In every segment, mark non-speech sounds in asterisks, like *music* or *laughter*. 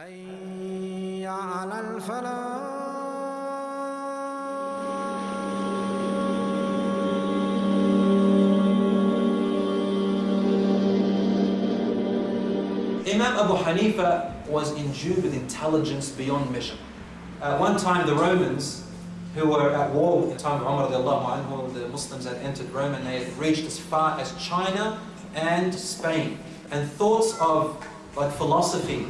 حي على الفلاح Imam Abu Hanifa was endued with intelligence beyond measure. At one time, the Romans, who were at war in the time of Umar, radiallahu anhu, the Muslims had entered Rome and they had reached as far as China and Spain. And thoughts of like philosophy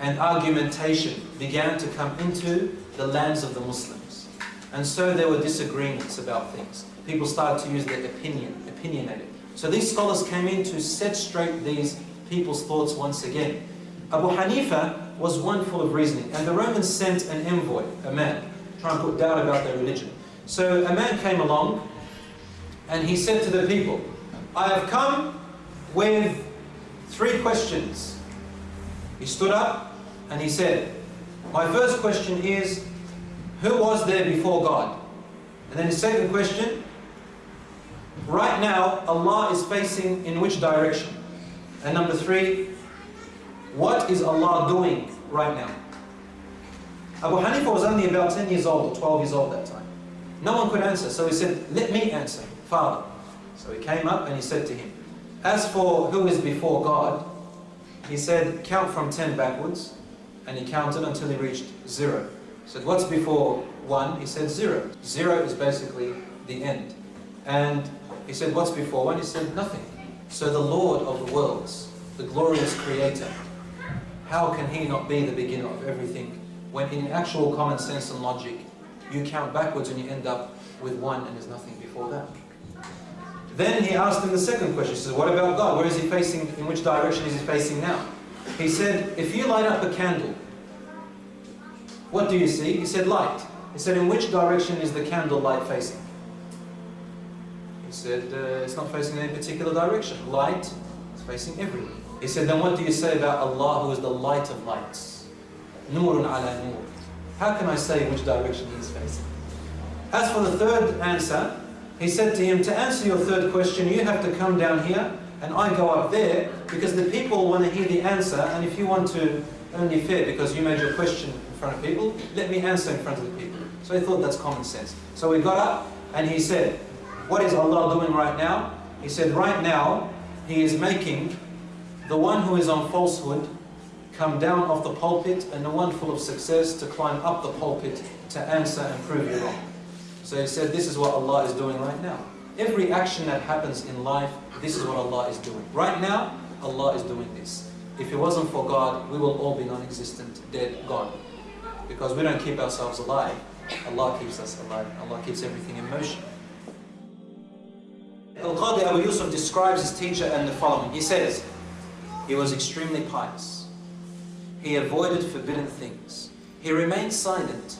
and argumentation began to come into the lands of the Muslims. And so there were disagreements about things. People started to use their opinion, opinionated. So these scholars came in to set straight these people's thoughts once again. Abu Hanifa was one full of reasoning, and the Romans sent an envoy, a man, trying to put doubt about their religion. So a man came along, and he said to the people, I have come with three questions. He stood up and he said, My first question is, who was there before God? And then his second question, right now Allah is facing in which direction? And number three, what is Allah doing right now? Abu Hanifa was only about 10 years old or 12 years old that time. No one could answer, so he said, let me answer, Father. So he came up and he said to him, as for who is before God, he said, count from 10 backwards, and he counted until he reached zero. He said, what's before one? He said zero. Zero is basically the end. And he said, what's before one? He said, nothing. So the Lord of the worlds, the glorious Creator, how can He not be the beginner of everything when in actual common sense and logic, you count backwards and you end up with one and there's nothing before that. Then he asked him the second question. He says, what about God? Where is he facing? In which direction is he facing now? He said, if you light up a candle, what do you see? He said, light. He said, in which direction is the candle light facing? He said, uh, it's not facing any particular direction. Light is facing everywhere. He said, then what do you say about Allah who is the light of lights? Nurun ala nur. How can I say which direction he is facing? As for the third answer, he said to him, to answer your third question, you have to come down here and I go up there because the people want to hear the answer and if you want to only fair because you made your question in front of people, let me answer in front of the people. So he thought that's common sense. So we got up and he said, what is Allah doing right now? He said, right now, He is making the one who is on falsehood come down off the pulpit and the one full of success to climb up the pulpit to answer and prove you wrong. So he said, this is what Allah is doing right now. Every action that happens in life, this is what Allah is doing. Right now, Allah is doing this. If it wasn't for God, we will all be non-existent, dead, gone. Because we don't keep ourselves alive. Allah keeps us alive. Allah keeps everything in motion. Al-Qadi Abu Yusuf describes his teacher in the following. He says, he was extremely pious. He avoided forbidden things. He remained silent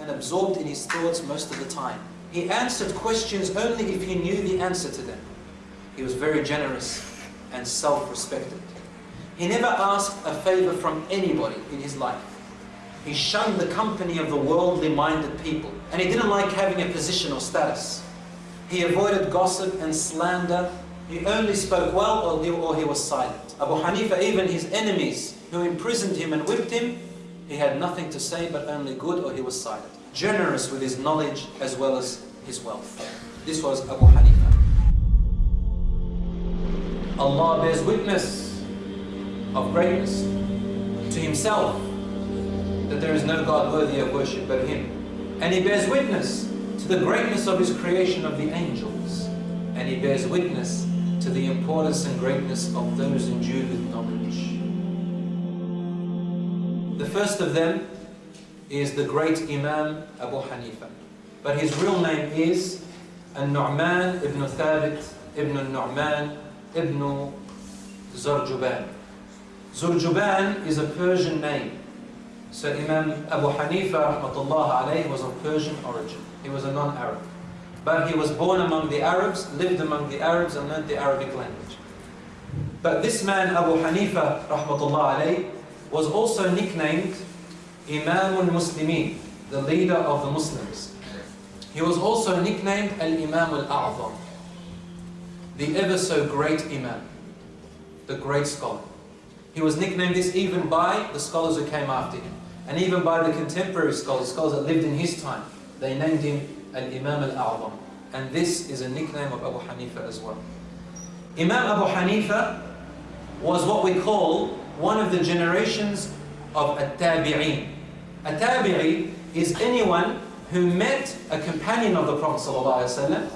and absorbed in his thoughts most of the time. He answered questions only if he knew the answer to them. He was very generous and self-respected. He never asked a favor from anybody in his life. He shunned the company of the worldly-minded people, and he didn't like having a position or status. He avoided gossip and slander. He only spoke well or he, or he was silent. Abu Hanifa, even his enemies who imprisoned him and whipped him, he had nothing to say but only good or he was silent. Generous with his knowledge as well as his wealth. This was Abu Hanifa. Allah bears witness of greatness to himself that there is no God worthy of worship but him. And he bears witness to the greatness of his creation of the angels. And he bears witness to the importance and greatness of those endued with knowledge. First of them is the great Imam Abu Hanifa. But his real name is An-Nu'man ibn Thabit ibn Nu'man ibn Zurjuban. Zurjuban is a Persian name. So Imam Abu Hanifa alayhi was of Persian origin. He was a non-Arab. But he was born among the Arabs, lived among the Arabs and learned the Arabic language. But this man Abu Hanifa rahmatullah alayhi was also nicknamed Imam al-Muslimin, the leader of the Muslims. He was also nicknamed Al-Imam al-A'zam, the ever so great Imam, the great scholar. He was nicknamed this even by the scholars who came after him. And even by the contemporary scholars, scholars that lived in his time. They named him Al-Imam Al-A'zam. And this is a nickname of Abu Hanifa as well. Imam Abu Hanifa was what we call one of the generations of At-Tabi'een. A Tabi'i is anyone who met a companion of the Prophet ﷺ,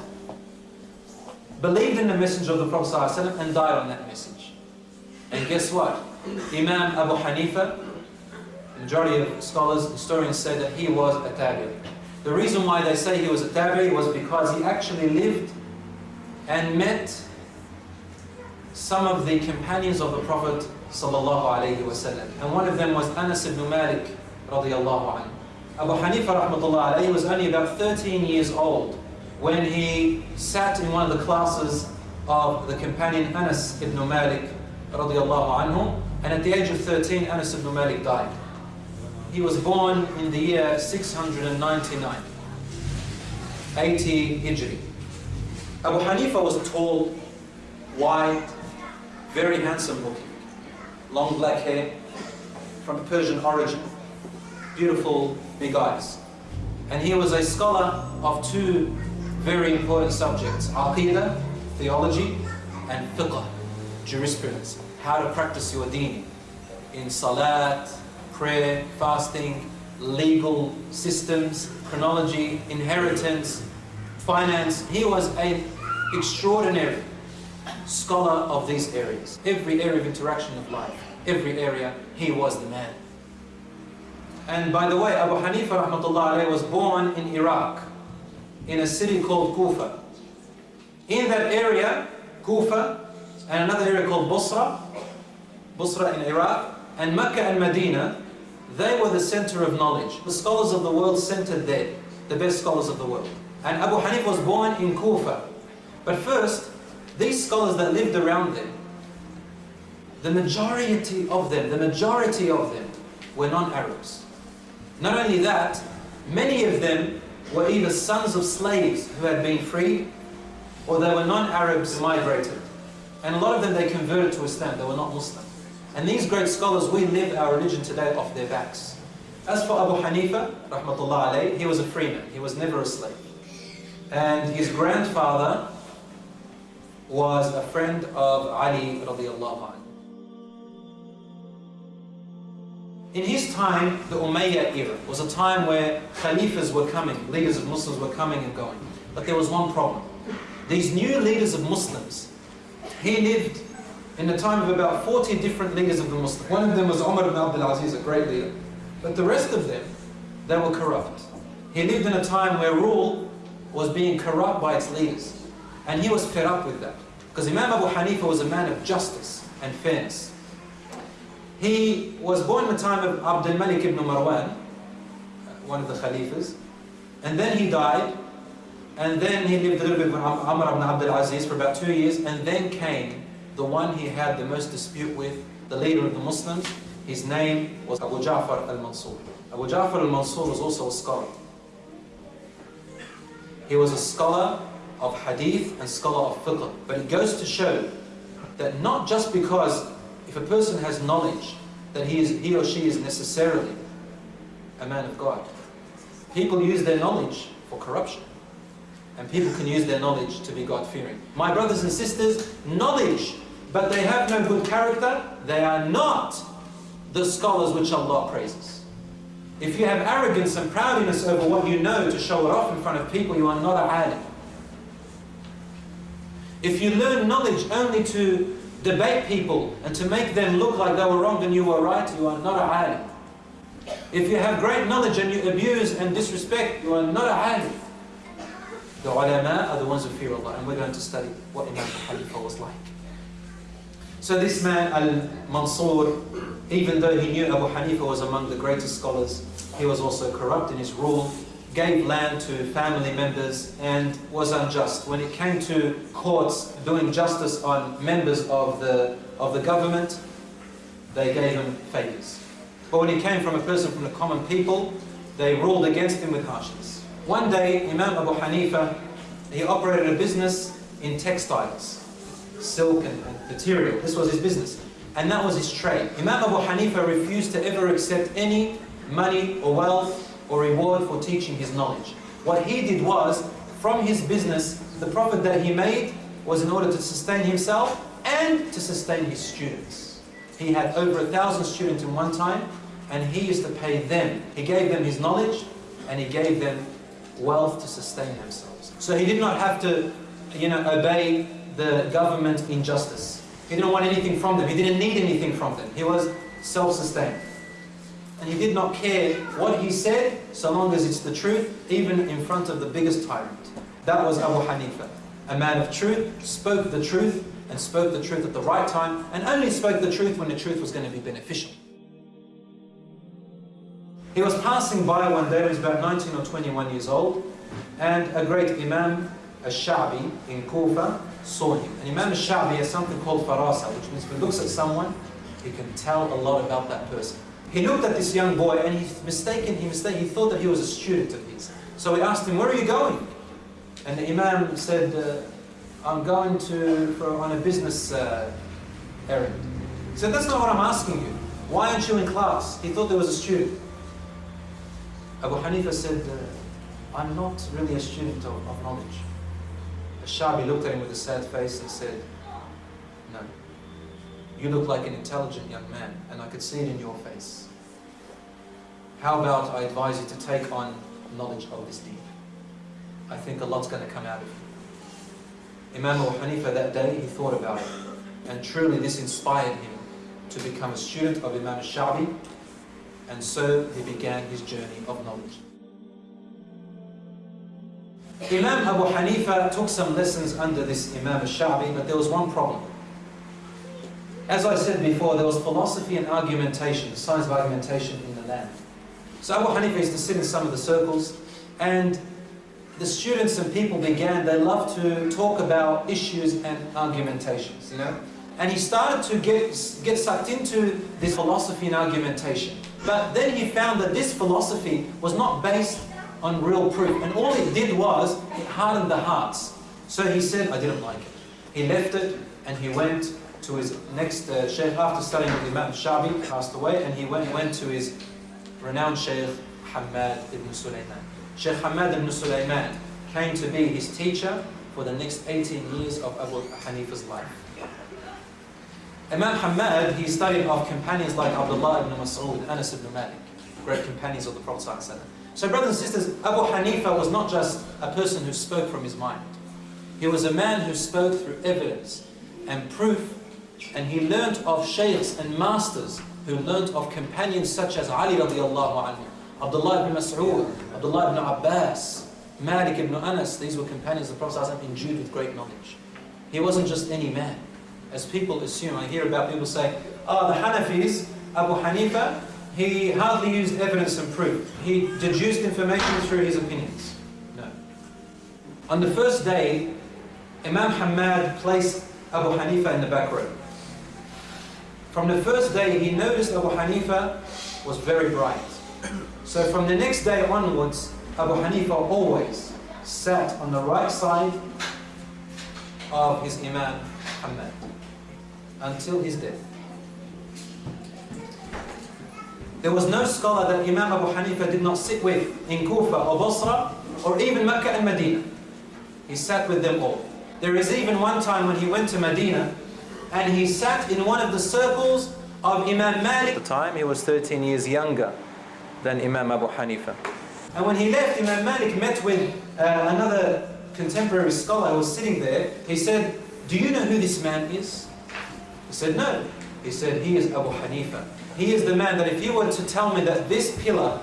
believed in the messenger of the Prophet ﷺ, and died on that message. And guess what? Imam Abu Hanifa, the majority of scholars, historians say that he was a Tabi'i. The reason why they say he was a Tabi'i was because he actually lived and met some of the companions of the Prophet ﷺ. And one of them was Anas ibn Malik radiallahu anhu. Abu Hanifa rahmatullah alayhi was only about 13 years old when he sat in one of the classes of the companion Anas ibn Malik radiallahu anhu. And at the age of 13, Anas ibn Malik died. He was born in the year 699, 80 Hijri. Abu Hanifa was tall, white, very handsome looking, long black hair, from Persian origin, beautiful big eyes. And he was a scholar of two very important subjects, Aqidah, theology, and fiqh, jurisprudence, how to practice your deen in salat, prayer, fasting, legal systems, chronology, inheritance, finance. He was an extraordinary scholar of these areas. Every area of interaction of life, every area, he was the man. And by the way, Abu Hanifa rahmatullah was born in Iraq, in a city called Kufa. In that area, Kufa, and another area called Busra, Busra in Iraq, and Mecca and Medina, they were the center of knowledge. The scholars of the world centered there, the best scholars of the world. And Abu Hanif was born in Kufa. But first, these scholars that lived around them, the majority of them, the majority of them were non-Arabs. Not only that, many of them were either sons of slaves who had been freed, or they were non-Arabs migrated. And a lot of them, they converted to Islam, they were not Muslim. And these great scholars, we live our religion today off their backs. As for Abu Hanifa, rahmatullah alayh, he was a free man, he was never a slave. And his grandfather was a friend of Ali radiallahu anhu. In his time, the Umayyad era was a time where Khalifas were coming, leaders of Muslims were coming and going. But there was one problem. These new leaders of Muslims, he lived in the time of about 40 different leaders of the Muslims. One of them was Umar ibn Abdul Aziz, a great leader. But the rest of them, they were corrupt. He lived in a time where rule was being corrupt by its leaders. And he was fed up with that. Because Imam Abu Hanifa was a man of justice and fairness. He was born in the time of Abdul Malik ibn Marwan, one of the Khalifas, and then he died, and then he lived a little bit with Umar ibn Abdul Aziz for about two years, and then came the one he had the most dispute with, the leader of the Muslims. His name was Abu Ja'far al-Mansur. Abu Ja'far al-Mansur was also a scholar. He was a scholar of hadith and scholar of fiqh. But it goes to show that not just because if a person has knowledge that he, is, he or she is necessarily a man of God. People use their knowledge for corruption. And people can use their knowledge to be God-fearing. My brothers and sisters, knowledge, but they have no good character, they are not the scholars which Allah praises. If you have arrogance and proudness over what you know to show it off in front of people, you are not a alim. If you learn knowledge only to debate people and to make them look like they were wrong and you were right, you are not a alim. If you have great knowledge and you abuse and disrespect, you are not a alim. The ulama are the ones who fear Allah and we're going to study what Imam Khalifa was like. So this man, Al-Mansur, even though he knew Abu Hanifa was among the greatest scholars, he was also corrupt in his rule, gave land to family members and was unjust. When it came to courts doing justice on members of the, of the government, they gave him favors. But when he came from a person from the common people, they ruled against him with harshness. One day, Imam Abu Hanifa, he operated a business in textiles, silk and, and material. This was his business. and that was his trade. Imam Abu Hanifa refused to ever accept any money or wealth or reward for teaching his knowledge. What he did was, from his business, the profit that he made was in order to sustain himself and to sustain his students. He had over a thousand students in one time, and he used to pay them. He gave them his knowledge, and he gave them wealth to sustain themselves. So he did not have to, you know, obey the government injustice. He didn't want anything from them. He didn't need anything from them. He was self-sustained. And he did not care what he said, so long as it's the truth, even in front of the biggest tyrant. That was Abu Hanifa. A man of truth, spoke the truth, and spoke the truth at the right time, and only spoke the truth when the truth was going to be beneficial. He was passing by one day, he was about 19 or 21 years old, and a great Imam, al-Sha'bi in Kufa, saw him. And Imam al-Sha'bi has something called farasa, which means when he looks at someone, he can tell a lot about that person. He looked at this young boy and he mistaken, he mistaken, he thought that he was a student of his. So he asked him, where are you going? And the Imam said, uh, I'm going to, for, on a business uh, errand. He said, that's not what I'm asking you. Why aren't you in class? He thought there was a student. Abu Hanifa said, uh, I'm not really a student of, of knowledge. Shabi looked at him with a sad face and said, No, you look like an intelligent young man, and I could see it in your face. How about I advise you to take on knowledge of this deed? I think a lot's going to come out of you. Imam Abu Hanifa that day, he thought about it. And truly this inspired him to become a student of Imam al-Sha'bi. And so he began his journey of knowledge. Imam Abu Hanifa took some lessons under this Imam al-Sha'bi, but there was one problem. As I said before, there was philosophy and argumentation, science of argumentation in the land. So Abu Hanifa used to sit in some of the circles, and the students and people began, they loved to talk about issues and argumentations, you know. And he started to get, get sucked into this philosophy and argumentation. But then he found that this philosophy was not based on real proof. And all it did was, it hardened the hearts. So he said, I didn't like it. He left it and he went to his next uh, sheikh after studying with Imam Shabi, passed away, and he went, went to his renowned sheikh Hamad ibn Sulaiman. Sheikh Hamad ibn Sulaiman came to be his teacher for the next 18 years of Abu Hanifa's life. Imam Hamad, he studied of companions like Abdullah ibn Mas'ud, Anas ibn Malik, great companions of the Prophet So brothers and sisters, Abu Hanifa was not just a person who spoke from his mind. He was a man who spoke through evidence and proof, and he learnt of shaykhs and masters who learnt of companions such as Ali radiallahu anhu, Abdullah ibn Mas'ud, Abdullah ibn Abbas, Malik ibn Anas, these were companions of the Prophet endued with great knowledge. He wasn't just any man as people assume. I hear about people say, oh, the Hanafis, Abu Hanifa, he hardly used evidence and proof. He deduced information through his opinions. No. On the first day, Imam Hamad placed Abu Hanifa in the back row. From the first day, he noticed Abu Hanifa was very bright. So from the next day onwards, Abu Hanifa always sat on the right side of his Imam Hamad until his death. There was no scholar that Imam Abu Hanifa did not sit with in Kufa or Basra or even Mecca and Medina. He sat with them all. There is even one time when he went to Medina and he sat in one of the circles of Imam Malik. At the time he was 13 years younger than Imam Abu Hanifa. And when he left, Imam Malik met with uh, another contemporary scholar who was sitting there. He said, do you know who this man is? He said, no. He said, he is Abu Hanifa. He is the man that if you were to tell me that this pillar,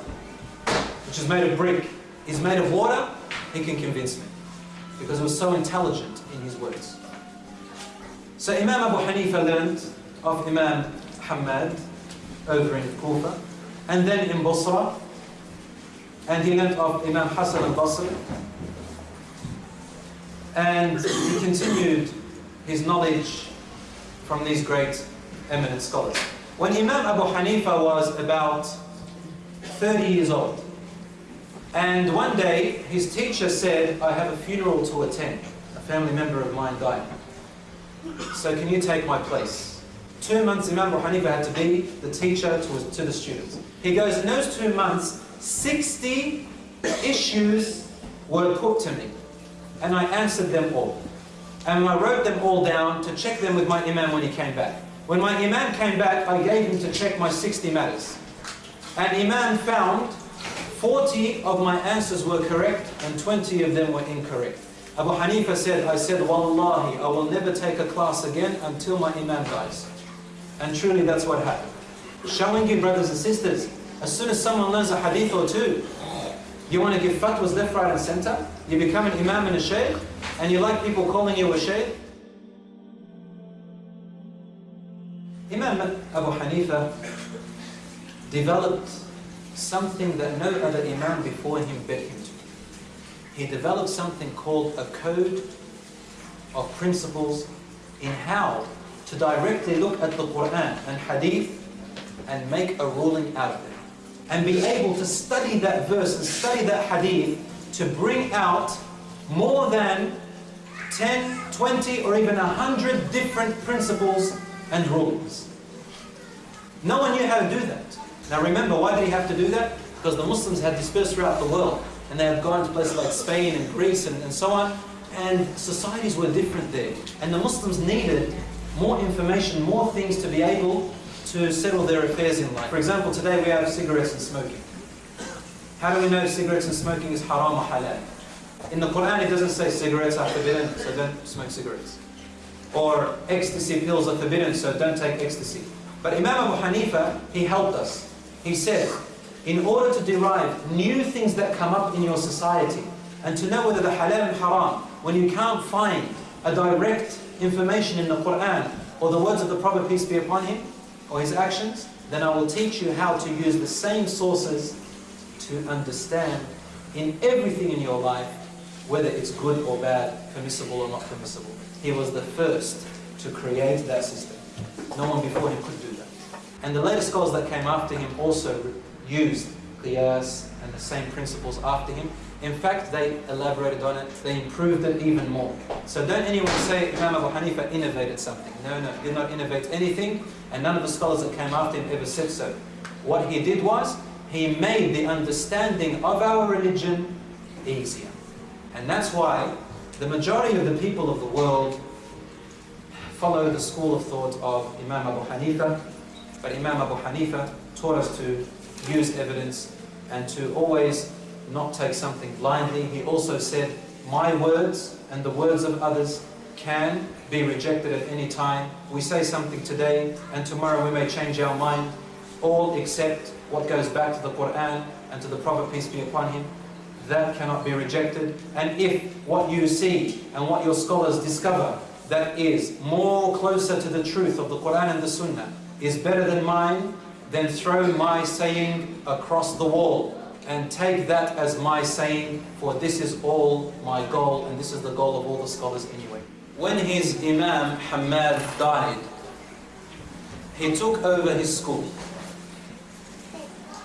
which is made of brick, is made of water, he can convince me. Because he was so intelligent in his words. So Imam Abu Hanifa learned of Imam Hamad over in Kufa, and then in Basra, and he learned of Imam Hassan al-Basri, and he continued his knowledge from these great eminent scholars. When Imam Abu Hanifa was about 30 years old, and one day his teacher said, I have a funeral to attend. A family member of mine died. So can you take my place? Two months Imam Abu Hanifa had to be the teacher to, to the students. He goes, in those two months, 60 issues were put to me. And I answered them all. And I wrote them all down to check them with my Imam when he came back. When my Imam came back, I gave him to check my 60 matters. And Imam found 40 of my answers were correct and 20 of them were incorrect. Abu Hanifa said, I said, Wallahi, I will never take a class again until my Imam dies. And truly that's what happened. Showing you, brothers and sisters, as soon as someone learns a hadith or two, you want to give fatwas left, right and center, you become an imam and a shaykh, and you like people calling you a shaykh. Imam Abu Hanifa developed something that no other imam before him bet him. He developed something called a code of principles in how to directly look at the Quran and Hadith and make a ruling out of it. And be able to study that verse and study that Hadith to bring out more than 10, 20 or even 100 different principles and rulings. No one knew how to do that. Now remember, why did he have to do that? Because the Muslims had dispersed throughout the world and they had gone to places like Spain and Greece and, and so on and societies were different there. And the Muslims needed more information, more things to be able to settle their affairs in life. For example, today we have cigarettes and smoking. How do we know cigarettes and smoking is haram or halal? In the Quran it doesn't say cigarettes are forbidden, so don't smoke cigarettes. Or ecstasy pills are forbidden, so don't take ecstasy. But Imam Abu Hanifa, he helped us. He said, in order to derive new things that come up in your society, and to know whether the halal and haram, when you can't find a direct information in the Quran or the words of the Prophet, peace be upon him, or his actions, then I will teach you how to use the same sources to understand in everything in your life whether it's good or bad, permissible or not permissible. He was the first to create that system. No one before him could do that. And the later scholars that came after him also used qiyas and the same principles after him. In fact, they elaborated on it, they improved it even more. So don't anyone say Imam Abu Hanifa innovated something. No, no, he did not innovate anything, and none of the scholars that came after him ever said so. What he did was, he made the understanding of our religion easier. And that's why the majority of the people of the world follow the school of thought of Imam Abu Hanifa, but Imam Abu Hanifa taught us to use evidence and to always not take something blindly. He also said, my words and the words of others can be rejected at any time. We say something today and tomorrow we may change our mind, all except what goes back to the Quran and to the Prophet, peace be upon him. That cannot be rejected. And if what you see and what your scholars discover that is more closer to the truth of the Quran and the Sunnah is better than mine, then throw my saying across the wall and take that as my saying, for this is all my goal, and this is the goal of all the scholars anyway. When his Imam Hamad died, he took over his school.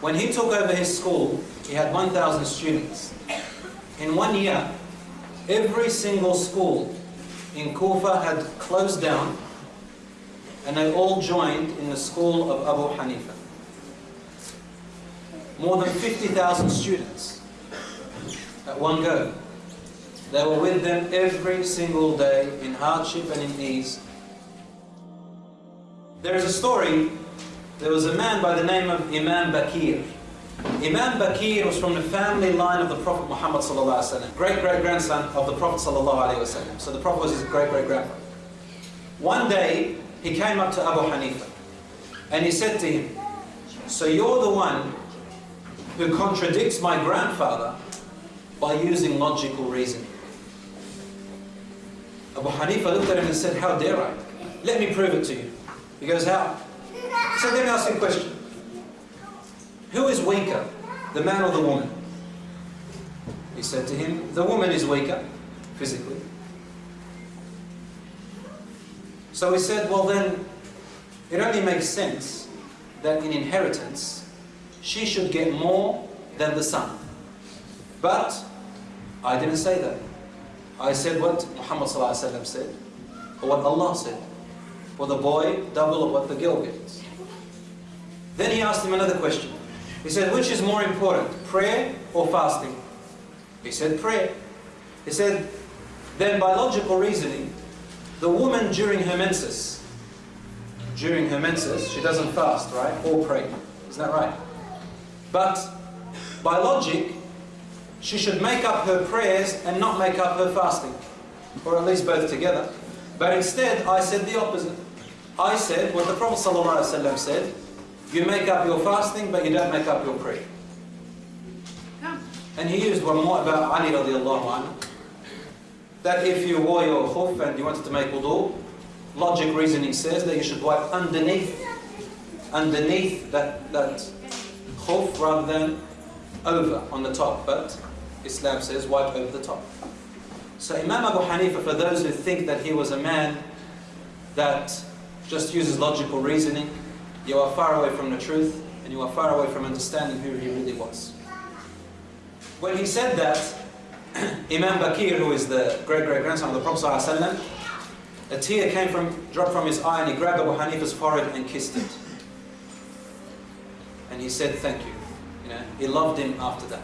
When he took over his school, he had 1,000 students. In one year, every single school in Kufa had closed down and they all joined in the school of Abu Hanifa more than 50,000 students at one go. They were with them every single day in hardship and in ease. There is a story, there was a man by the name of Imam Baqir. Imam Baqir was from the family line of the Prophet Muhammad great-great-grandson of the Prophet So the Prophet was his great-great-grandfather. One day, he came up to Abu Hanifa and he said to him, so you're the one who contradicts my grandfather by using logical reasoning. Abu Hanifa looked at him and said, how dare I? Let me prove it to you. He goes, how? So let me ask you a question. Who is weaker, the man or the woman? He said to him, the woman is weaker, physically. So he said, well then, it only makes sense that in inheritance, she should get more than the son. But I didn't say that. I said what Muhammad said, or what Allah said. for the boy double of what the girl gets. Then he asked him another question. He said, which is more important, prayer or fasting? He said, prayer. He said, then by logical reasoning, the woman during her menses, during her menses, she doesn't fast, right? Or pray. Isn't that right? But by logic, she should make up her prayers and not make up her fasting. Or at least both together. But instead, I said the opposite. I said what the Prophet ﷺ said, you make up your fasting, but you don't make up your prayer. And he used one more about Ali radiallahu anhu, that if you wore your khuf and you wanted to make wudu, logic reasoning says that you should wipe underneath, underneath that, that khuf rather than over on the top. But Islam says wipe over the top. So Imam Abu Hanifa, for those who think that he was a man that just uses logical reasoning, you are far away from the truth and you are far away from understanding who he really was. When he said that, *clears throat* Imam Baqir, who is the great-great-grandson of the Prophet ﷺ, a tear came from, dropped from his eye and he grabbed Abu Hanifa's forehead and kissed it. And he said, thank you. You know, he loved him after that.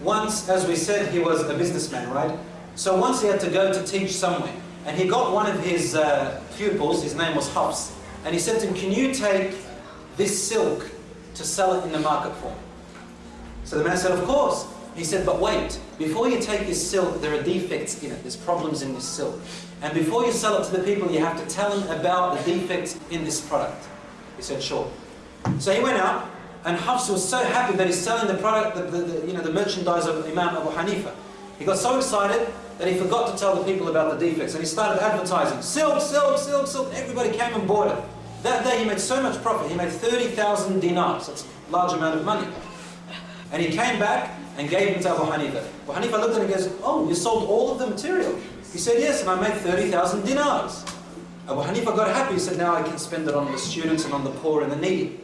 Once, as we said, he was a businessman, right? So once he had to go to teach somewhere. And he got one of his uh, pupils, his name was Hafs, and he said to him, can you take this silk to sell it in the market for me? So the man said, of course. He said, but wait, before you take this silk, there are defects in it, there's problems in this silk. And before you sell it to the people, you have to tell them about the defects in this product. He said, sure. So he went out, and Hafs was so happy that he's selling the product, the, the, the, you know, the merchandise of Imam Abu Hanifa. He got so excited that he forgot to tell the people about the defects. And he started advertising, silk, silk, silk, silk. Everybody came and bought it. That day he made so much profit. He made 30,000 dinars. That's a large amount of money. And he came back and gave them to Abu Hanifa. Abu Hanifa looked at him and goes, oh, you sold all of the material? He said, yes, and I made 30,000 dinars. Abu Hanifa got happy. He said, now I can spend it on the students and on the poor and the needy.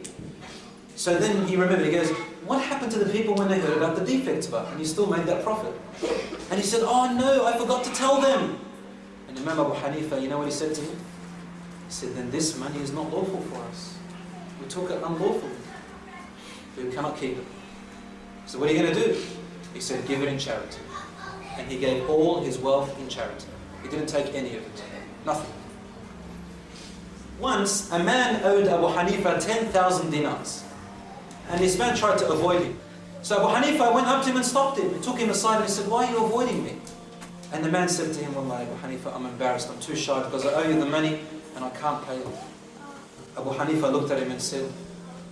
So then he remembered, he goes, what happened to the people when they heard about the defects of And you still made that profit. And he said, oh no, I forgot to tell them. And Imam Abu Hanifa, you know what he said to him? He said, then this money is not lawful for us. We took it unlawfully. We cannot keep it. So what are you going to do? He said, give it in charity. And he gave all his wealth in charity. He didn't take any of it. Nothing. Once, a man owed Abu Hanifa 10,000 dinars. And this man tried to avoid him. So Abu Hanifa went up to him and stopped him. He took him aside and he said, why are you avoiding me? And the man said to him, Wallahi Abu Hanifa, I'm embarrassed, I'm too shy because I owe you the money and I can't pay it. Abu Hanifa looked at him and said,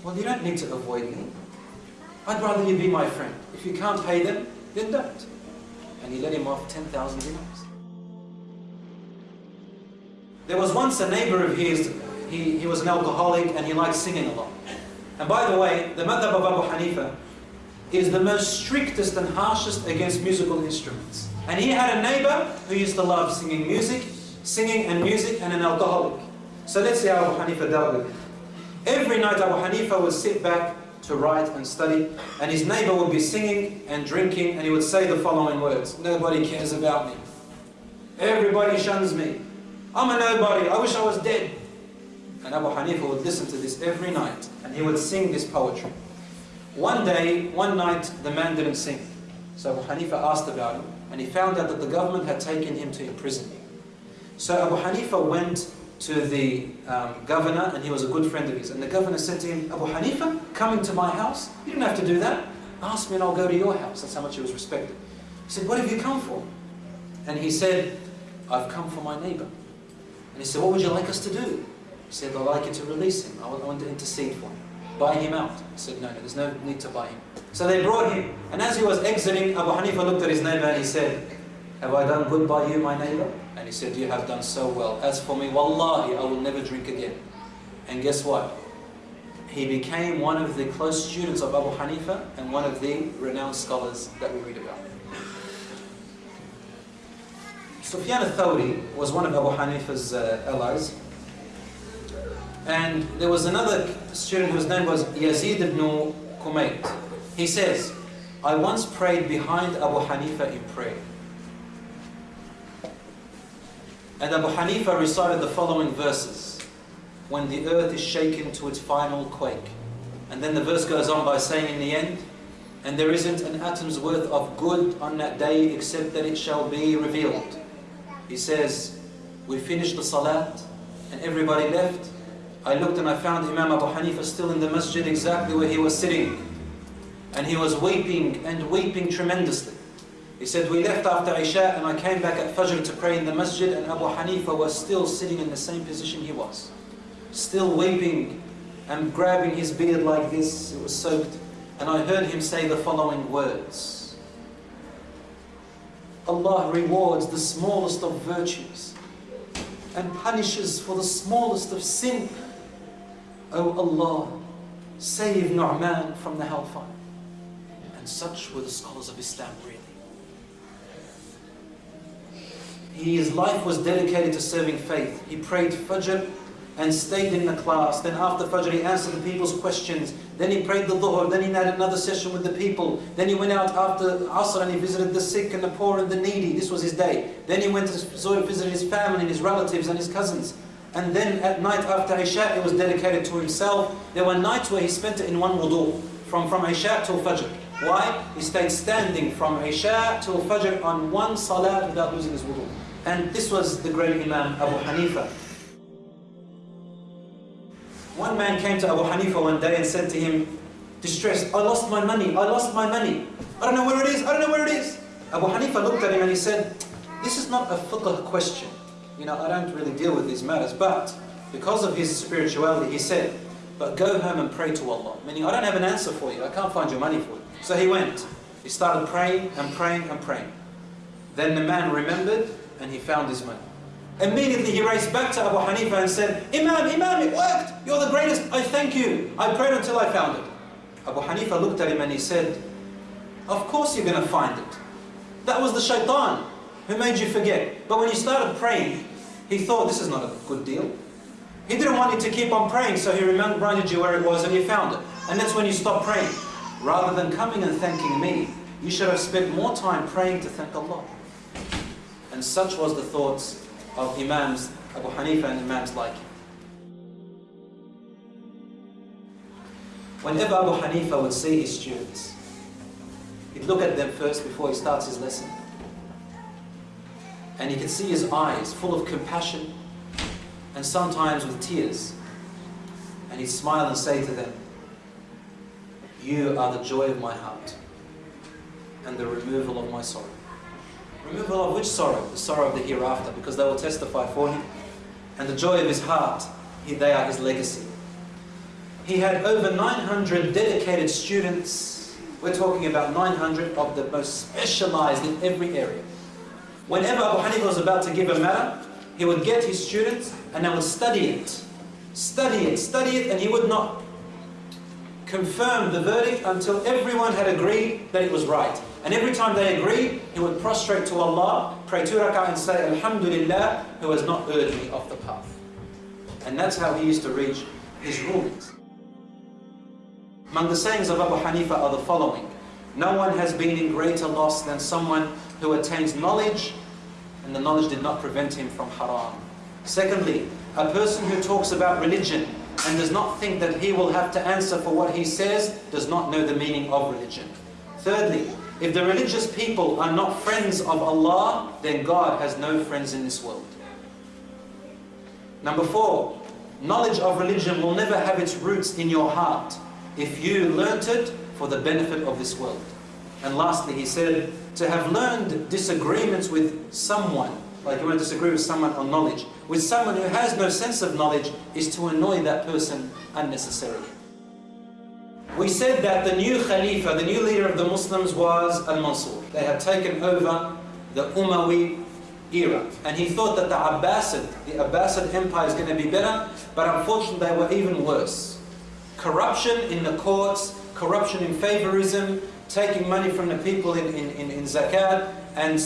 well, you don't need to avoid me. I'd rather you be my friend. If you can't pay them, then don't. And he let him off 10,000 dinars. There was once a neighbor of his, he, he was an alcoholic and he liked singing a lot. And by the way, the madhab of Abu Hanifa is the most strictest and harshest against musical instruments. And he had a neighbor who used to love singing music, singing and music, and an alcoholic. So let's see how Abu Hanifa dealt with it. Every night Abu Hanifa would sit back to write and study, and his neighbor would be singing and drinking, and he would say the following words, Nobody cares about me. Everybody shuns me. I'm a nobody. I wish I was dead. And Abu Hanifa would listen to this every night, and he would sing this poetry. One day, one night, the man didn't sing. So Abu Hanifa asked about him, and he found out that the government had taken him to prison. So Abu Hanifa went to the um, governor, and he was a good friend of his. And the governor said to him, Abu Hanifa, coming to my house? You didn't have to do that. Ask me and I'll go to your house. That's how much he was respected. He said, what have you come for? And he said, I've come for my neighbor. And he said, what would you like us to do? He said, I'd like you to release him. I want to intercede for him. Buy him out. He said, no, no, there's no need to buy him. So they brought him. And as he was exiting, Abu Hanifa looked at his neighbor and he said, have I done good by you, my neighbor? And he said, you have done so well. As for me, wallahi, I will never drink again. And guess what? He became one of the close students of Abu Hanifa and one of the renowned scholars that we read about. Sufyan al-Thawri was one of Abu Hanifa's uh, allies. And there was another student whose name was Yazid ibn Kumayt. He says, I once prayed behind Abu Hanifa in prayer. And Abu Hanifa recited the following verses when the earth is shaken to its final quake. And then the verse goes on by saying in the end, and there isn't an atom's worth of good on that day except that it shall be revealed. He says, we finished the salat and everybody left. I looked and I found Imam Abu Hanifa still in the masjid exactly where he was sitting. And he was weeping and weeping tremendously. He said, we left after Isha and I came back at Fajr to pray in the masjid and Abu Hanifa was still sitting in the same position he was. Still weeping and grabbing his beard like this, it was soaked. And I heard him say the following words. Allah rewards the smallest of virtues and punishes for the smallest of sin. O oh Allah, save Nu'man from the hellfire. And such were the scholars of Islam really. His life was dedicated to serving faith. He prayed Fajr and stayed in the class. Then after Fajr he answered the people's questions. Then he prayed the Dhuhr. Then he had another session with the people. Then he went out after Asr and he visited the sick and the poor and the needy. This was his day. Then he went to visit his family and his relatives and his cousins. And then at night after Isha it was dedicated to himself. There were nights where he spent it in one wudu. From, from Isha till Fajr. Why? He stayed standing from Isha till Fajr on one salah without losing his wudu. And this was the great Imam Abu Hanifa. One man came to Abu Hanifa one day and said to him, distressed, I lost my money, I lost my money. I don't know where it is, I don't know where it is. Abu Hanifa looked at him and he said, this is not a fiqh question. You know, I don't really deal with these matters, but because of his spirituality, he said, but go home and pray to Allah. Meaning, I don't have an answer for you, I can't find your money for you. So he went. He started praying and praying and praying. Then the man remembered and he found his money. Immediately he raced back to Abu Hanifa and said, Imam, Imam, it worked. You're the greatest. I thank you. I prayed until I found it. Abu Hanifa looked at him and he said, of course you're going to find it. That was the shaitan who made you forget. But when you started praying, he thought this is not a good deal. He didn't want you to keep on praying, so he reminded you where it was and you found it. And that's when you stopped praying. Rather than coming and thanking me, you should have spent more time praying to thank Allah. And such was the thoughts of Imams Abu Hanifa and Imams like him. Whenever Abu Hanifa would see his students, he'd look at them first before he starts his lesson. And he could see his eyes full of compassion and sometimes with tears. And he'd smile and say to them, You are the joy of my heart and the removal of my sorrow. Removal of which sorrow? The sorrow of the hereafter, because they will testify for him. And the joy of his heart, they are his legacy. He had over 900 dedicated students. We're talking about 900 of the most specialized in every area. Whenever Abu Hanifa was about to give a matter, he would get his students and they would study it. Study it, study it, and he would not confirm the verdict until everyone had agreed that it was right. And every time they agreed, he would prostrate to Allah, pray two rak'ah and say, Alhamdulillah, who has not erred me off the path. And that's how he used to reach his rulings. Among the sayings of Abu Hanifa are the following. No one has been in greater loss than someone who attains knowledge and the knowledge did not prevent him from haram. Secondly, a person who talks about religion and does not think that he will have to answer for what he says does not know the meaning of religion. Thirdly, if the religious people are not friends of Allah, then God has no friends in this world. Number four, knowledge of religion will never have its roots in your heart if you learnt it for the benefit of this world. And lastly, he said, to have learned disagreements with someone, like you want to disagree with someone on knowledge, with someone who has no sense of knowledge, is to annoy that person unnecessarily. We said that the new Khalifa, the new leader of the Muslims was Al-Mansur. They had taken over the Umayyad era. And he thought that the Abbasid, the Abbasid Empire is going to be better, but unfortunately they were even worse. Corruption in the courts, corruption in favorism, taking money from the people in, in, in, in zakat and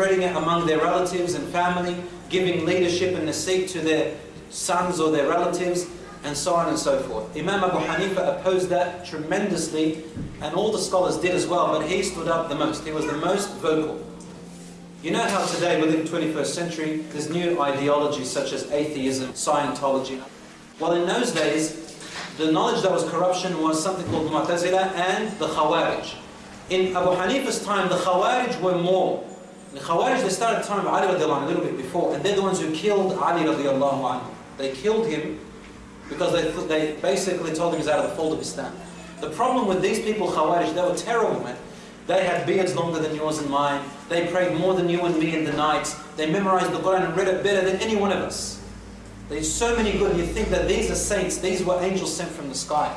spreading it among their relatives and family, giving leadership and the seat to their sons or their relatives, and so on and so forth. Imam Abu Hanifa opposed that tremendously, and all the scholars did as well, but he stood up the most. He was the most vocal. You know how today, within 21st century, there's new ideologies such as atheism, Scientology. Well, in those days, the knowledge that was corruption was something called Mu'tazila and the Khawarij. In Abu Hanifa's time, the Khawarij were more. The Khawarij, they started at the time of Ali radiallahu anhu, a little bit before, and they're the ones who killed Ali radiallahu anhu. They killed him because they, they basically told him he's out of the fold of Islam. The problem with these people, Khawarij, they were terrible, man. They had beards longer than yours and mine. They prayed more than you and me in the night. They memorized the Quran and read it better than any one of us. There's so many good. You think that these are saints, these were angels sent from the sky.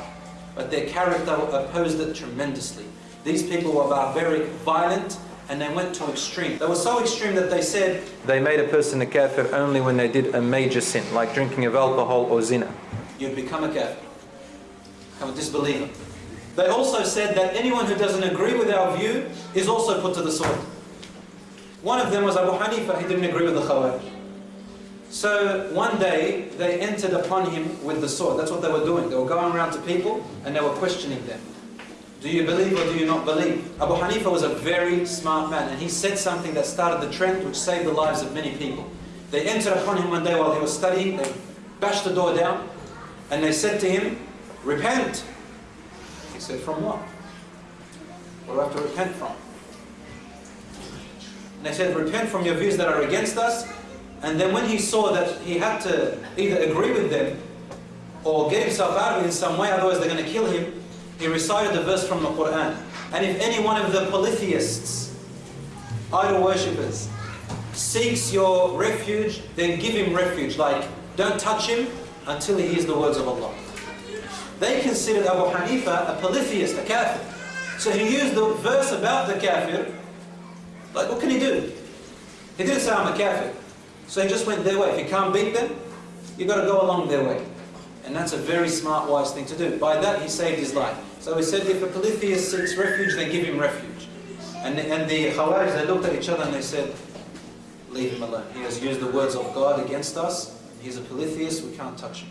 But their character opposed it tremendously. These people were barbaric, violent, and they went to extreme. They were so extreme that they said they made a person a kafir only when they did a major sin, like drinking of alcohol or zina. You'd become a kafir, become a disbeliever. They also said that anyone who doesn't agree with our view is also put to the sword. One of them was Abu Hanifa, he didn't agree with the Khawarij. So one day they entered upon him with the sword. That's what they were doing. They were going around to people and they were questioning them. Do you believe or do you not believe? Abu Hanifa was a very smart man and he said something that started the trend which saved the lives of many people. They entered upon him one day while he was studying, they bashed the door down and they said to him, Repent! He said, from what? What do I have to repent from? And they said, repent from your views that are against us. And then when he saw that he had to either agree with them or get himself out of it in some way, otherwise they're going to kill him, he recited the verse from the Quran. And if any one of the polytheists, idol worshippers, seeks your refuge, then give him refuge. Like, don't touch him until he hears the words of Allah. They considered Abu Hanifa a polytheist, a kafir. So he used the verse about the kafir, like what can he do? He didn't say I'm a kafir. So he just went their way. If you can't beat them, you've got to go along their way. And that's a very smart, wise thing to do. By that, he saved his life. So he said, if a polytheist seeks refuge, then give him refuge. And the, and the Khawarij, they looked at each other and they said, leave him alone. He has used the words of God against us. He's a polytheist, we can't touch him.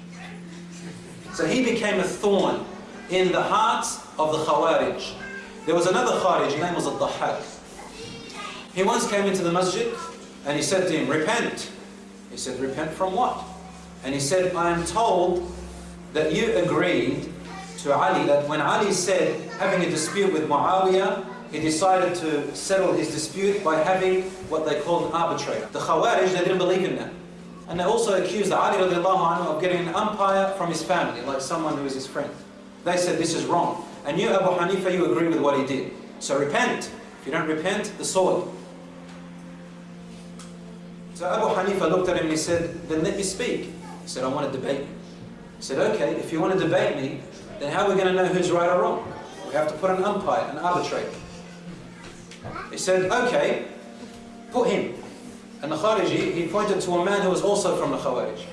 So he became a thorn in the hearts of the Khawarij. There was another Kharij, his name was Al-Dahhak. He once came into the masjid and he said to him, repent. He said, repent from what? And he said, I am told that you agreed to Ali, that when Ali said, having a dispute with Muawiyah, he decided to settle his dispute by having what they call an arbitrator. The Khawarij, they didn't believe in that. And they also accused Ali of getting an umpire from his family, like someone who is his friend. They said this is wrong. And you, Abu Hanifa, you agree with what he did. So repent. If you don't repent, the sword. So Abu Hanifa looked at him and he said, then let me speak. He said, I want to debate you. Said, okay, if you want to debate me, then how are we going to know who's right or wrong? We have to put an umpire, an arbitrator. He said, okay, put him. And the Khariji, he pointed to a man who was also from the Khawarij.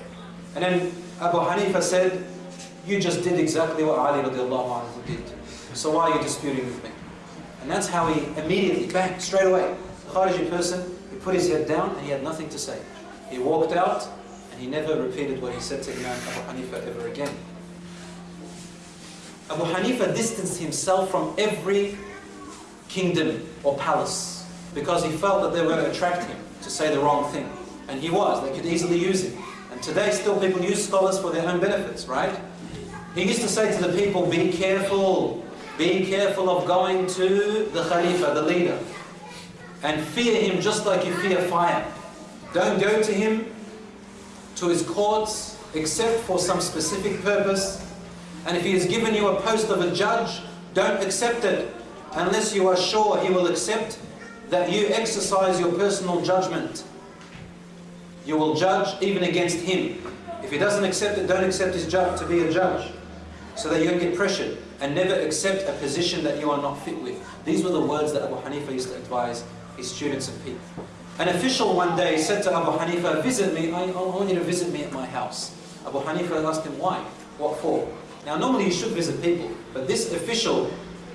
And then Abu Hanifa said, you just did exactly what Ali radiallahu anhu did. So why are you disputing with me? And that's how he immediately, bang, straight away. The Khariji person, he put his head down and he had nothing to say. He walked out he never repeated what he said to Imam Abu Hanifa ever again. Abu Hanifa distanced himself from every kingdom or palace because he felt that they were going to attract him to say the wrong thing. And he was, they could easily use him. And today still people use scholars for their own benefits, right? He used to say to the people, be careful, be careful of going to the Khalifa, the leader. And fear him just like you fear fire. Don't go to him, to his courts, except for some specific purpose. And if he has given you a post of a judge, don't accept it unless you are sure he will accept that you exercise your personal judgment. You will judge even against him. If he doesn't accept it, don't accept his judge to be a judge. So that you don't get pressured. And never accept a position that you are not fit with. These were the words that Abu Hanifa used to advise his students and people. An official one day said to Abu Hanifa, visit me, I, I want you to visit me at my house. Abu Hanifa asked him, why? What for? Now normally you should visit people, but this official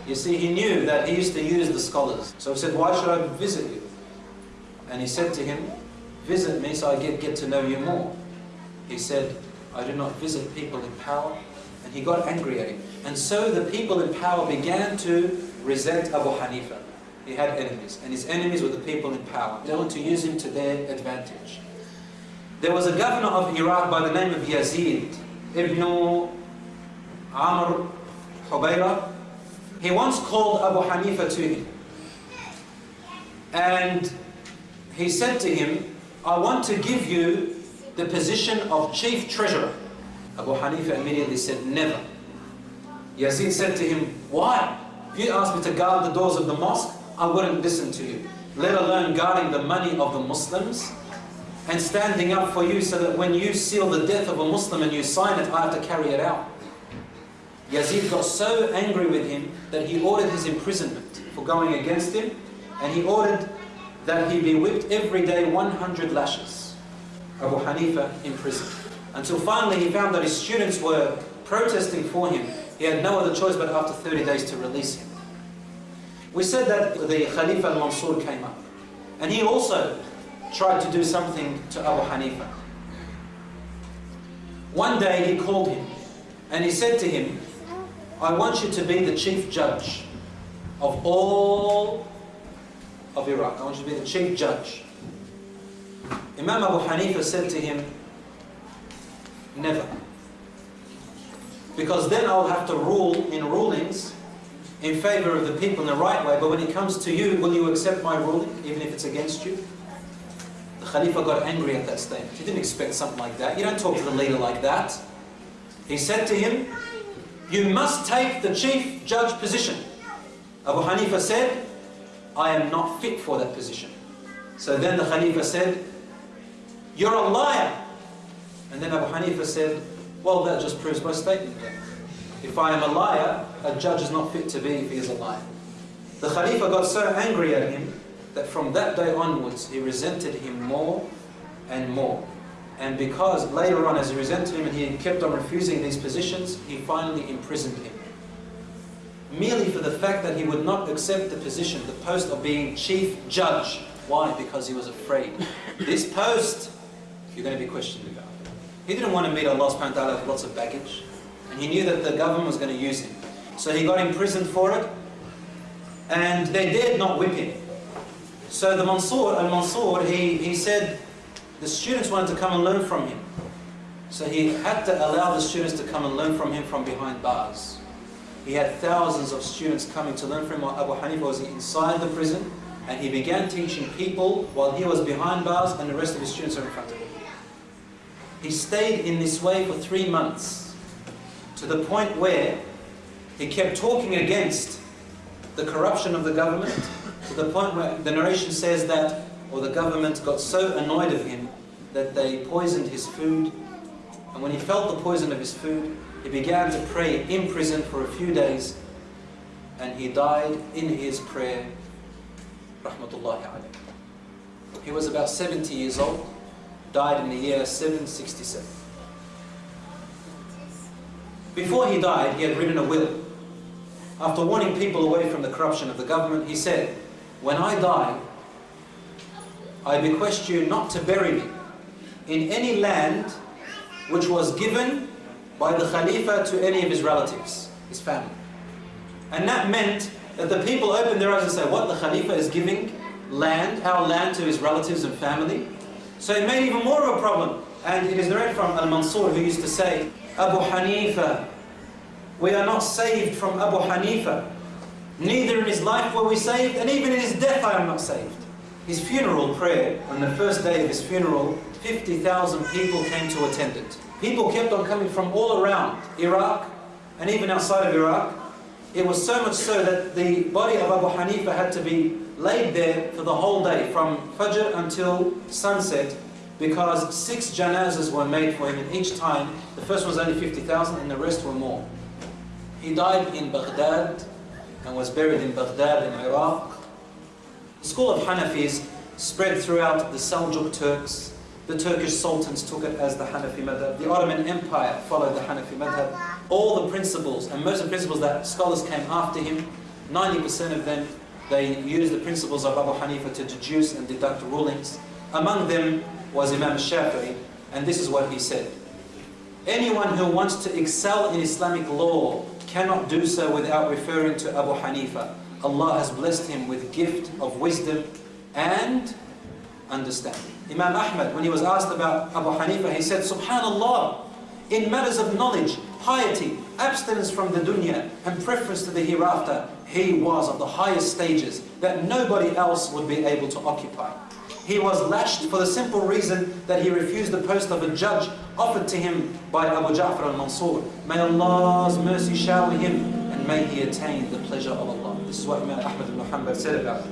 you see, he knew that he used to use the scholars. So he said, why should I visit you? And he said to him, visit me so I get, get to know you more. He said, I do not visit people in power. And he got angry at him. And so the people in power began to resent Abu Hanifa. He had enemies, and his enemies were the people in power. They wanted to use him to their advantage. There was a governor of Iraq by the name of Yazid ibn Amr Hubayra. He once called Abu Hanifa to him. And he said to him, I want to give you the position of chief treasurer. Abu Hanifa immediately said, never. Yazid said to him, why? You asked me to guard the doors of the mosque, I wouldn't listen to you. Let alone guarding the money of the Muslims and standing up for you so that when you seal the death of a Muslim and you sign it, I have to carry it out. Yazid got so angry with him that he ordered his imprisonment for going against him and he ordered that he be whipped every day 100 lashes. Abu Hanifa in prison. Until finally he found that his students were protesting for him. He had no other choice but after 30 days to release him. We said that the Khalifa al-Mansur came up. And he also tried to do something to Abu Hanifa. One day he called him and he said to him, I want you to be the chief judge of all of Iraq. I want you to be the chief judge. Imam Abu Hanifa said to him, never. Because then I'll have to rule in rulings in favor of the people in the right way, but when it comes to you, will you accept my ruling, even if it's against you? The Khalifa got angry at that statement. He didn't expect something like that. You don't talk to the leader like that. He said to him, you must take the chief judge position. Abu Hanifa said, I am not fit for that position. So then the Khalifa said, you're a liar. And then Abu Hanifa said, well, that just proves my statement. If I am a liar, a judge is not fit to be if he is a liar. The Khalifa got so angry at him that from that day onwards he resented him more and more. And because later on as he resented him and he kept on refusing these positions, he finally imprisoned him. Merely for the fact that he would not accept the position, the post of being chief judge. Why? Because he was afraid. This post, you're going to be questioned about. He didn't want to meet Allah subhanahu wa ta'ala with lots of baggage. He knew that the government was going to use him. So he got imprisoned for it. And they dared not whip him. So the Mansur, al-Mansur, he, he said the students wanted to come and learn from him. So he had to allow the students to come and learn from him from behind bars. He had thousands of students coming to learn from him. Abu Hanifa was inside the prison and he began teaching people while he was behind bars and the rest of his students were in front of him. He stayed in this way for three months to the point where he kept talking against the corruption of the government to the point where the narration says that or the government got so annoyed of him that they poisoned his food and when he felt the poison of his food he began to pray in prison for a few days and he died in his prayer rahmatullahi alayhi. He was about 70 years old died in the year 767. Before he died, he had written a will. After warning people away from the corruption of the government, he said, When I die, I bequest you not to bury me in any land which was given by the Khalifa to any of his relatives, his family. And that meant that the people opened their eyes and said, what, the Khalifa is giving land, our land to his relatives and family? So it made even more of a problem. And it is narrated from Al-Mansur who used to say, Abu Hanifa, we are not saved from Abu Hanifa. Neither in his life were we saved, and even in his death I am not saved. His funeral prayer, on the first day of his funeral, 50,000 people came to attend it. People kept on coming from all around Iraq, and even outside of Iraq. It was so much so that the body of Abu Hanifa had to be laid there for the whole day, from Fajr until sunset, because six janazas were made for him, and each time, the first was only 50,000 and the rest were more. He died in Baghdad and was buried in Baghdad in Iraq. The school of Hanafis spread throughout the Seljuk Turks. The Turkish sultans took it as the Hanafi madhab. The Ottoman Empire followed the Hanafi madhab. All the principles, and most of the principles that scholars came after him, 90% of them they used the principles of Abu Hanifa to deduce and deduct rulings. Among them was Imam Shafi'i, and this is what he said. Anyone who wants to excel in Islamic law cannot do so without referring to Abu Hanifa. Allah has blessed him with gift of wisdom and understanding. Imam Ahmad, when he was asked about Abu Hanifa, he said, Subhanallah, in matters of knowledge, piety, abstinence from the dunya, and preference to the hereafter, he was of the highest stages that nobody else would be able to occupy. He was lashed for the simple reason that he refused the post of a judge offered to him by Abu Ja'far al-Mansur. May Allah's mercy shower him and may he attain the pleasure of Allah. This is what Imam Ahmad ibn Hanbal said about